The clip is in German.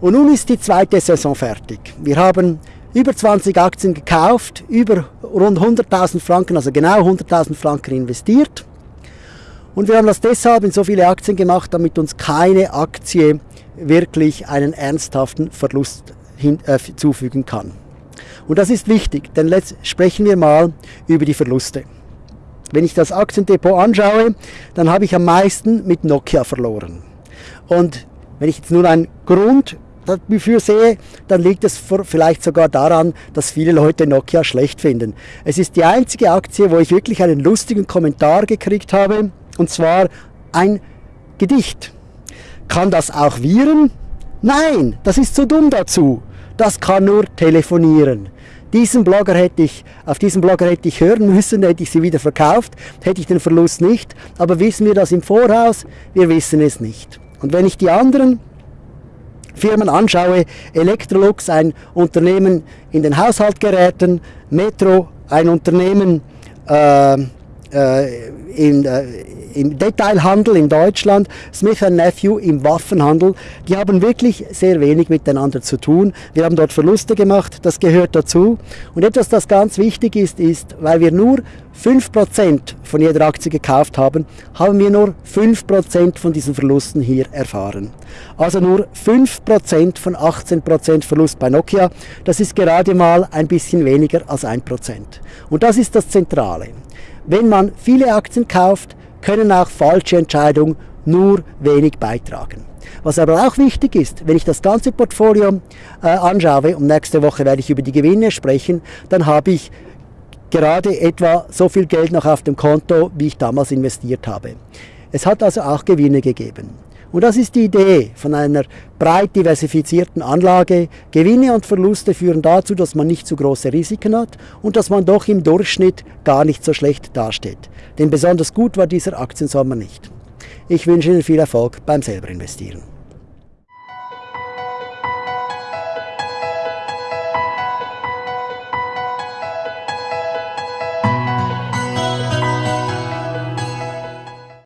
Und nun ist die zweite Saison fertig. Wir haben über 20 Aktien gekauft, über rund 100.000 Franken, also genau 100.000 Franken investiert. Und wir haben das deshalb in so viele Aktien gemacht, damit uns keine Aktie wirklich einen ernsthaften Verlust hin, äh, zufügen kann. Und das ist wichtig, denn jetzt sprechen wir mal über die Verluste. Wenn ich das Aktiendepot anschaue, dann habe ich am meisten mit Nokia verloren. Und wenn ich jetzt nur einen Grund dafür sehe, dann liegt es vielleicht sogar daran, dass viele Leute Nokia schlecht finden. Es ist die einzige Aktie, wo ich wirklich einen lustigen Kommentar gekriegt habe, und zwar ein Gedicht. Kann das auch Viren? Nein, das ist zu dumm dazu. Das kann nur telefonieren. Diesen Blogger hätte ich, auf diesen Blogger hätte ich hören müssen, hätte ich sie wieder verkauft, hätte ich den Verlust nicht. Aber wissen wir das im Voraus? Wir wissen es nicht. Und wenn ich die anderen Firmen anschaue, Electrolux, ein Unternehmen in den Haushaltgeräten, Metro, ein Unternehmen äh, äh, in, äh, im Detailhandel in Deutschland, Smith Nephew im Waffenhandel, die haben wirklich sehr wenig miteinander zu tun. Wir haben dort Verluste gemacht, das gehört dazu. Und etwas, das ganz wichtig ist, ist, weil wir nur 5% von jeder Aktie gekauft haben, haben wir nur 5% von diesen Verlusten hier erfahren. Also nur 5% von 18% Verlust bei Nokia, das ist gerade mal ein bisschen weniger als 1%. Und das ist das Zentrale. Wenn man viele Aktien kauft, können auch falsche Entscheidungen nur wenig beitragen. Was aber auch wichtig ist, wenn ich das ganze Portfolio äh, anschaue, und nächste Woche werde ich über die Gewinne sprechen, dann habe ich gerade etwa so viel Geld noch auf dem Konto, wie ich damals investiert habe. Es hat also auch Gewinne gegeben. Und das ist die Idee von einer breit diversifizierten Anlage. Gewinne und Verluste führen dazu, dass man nicht zu große Risiken hat und dass man doch im Durchschnitt gar nicht so schlecht dasteht. Denn besonders gut war dieser Aktiensommer nicht. Ich wünsche Ihnen viel Erfolg beim selber investieren.